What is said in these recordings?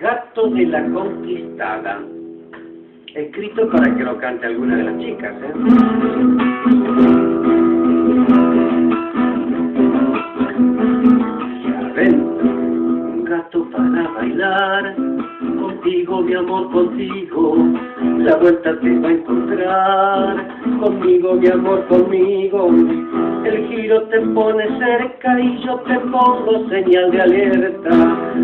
Gato de la Conquistada. Escrito para que lo cante alguna de las chicas, ¿eh? un gato para bailar, contigo mi amor, contigo, la vuelta te va a encontrar, conmigo mi amor, conmigo, el giro te pone cerca y yo te pongo señal de alerta,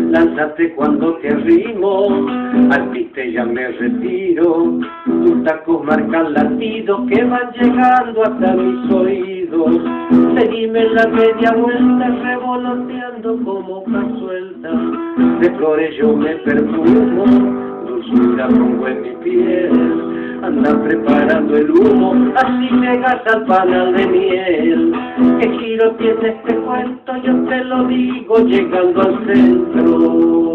lánzate cuando te arrimo, al piste ya me retiro, tus tacos marcan latidos que van llegando hasta mis oídos, seguime la media vuelta revoloteando como hoja suelta, de flores yo me perfumo, dulzura pongo en mi piel, anda preparando el humo, así llegas al panal de miel. ¿Qué giro tiene este cuento? Yo te lo digo llegando al centro.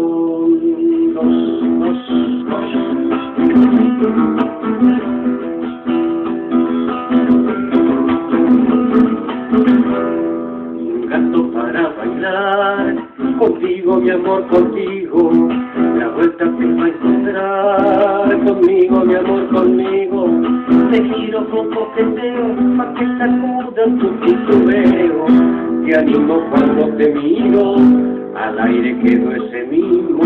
Gato para bailar, contigo mi amor, contigo, la vuelta te va a encontrar, conmigo mi amor, conmigo, te giro con coqueteo, pa' que sacudan tu titubeo, te animo cuando te miro, al aire quedo ese mismo,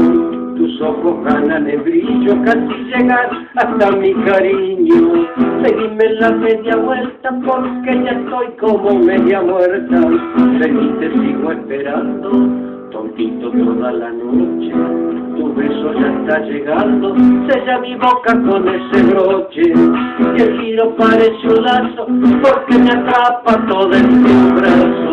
tus ojos ganan el brillo, casi llegar hasta mi cariño. Seguime la media vuelta porque ya estoy como media muerta. Vení, te sigo esperando, tontito toda la noche. Tu beso ya está llegando, sella mi boca con ese broche. Y el giro parece un lazo porque me atrapa todo el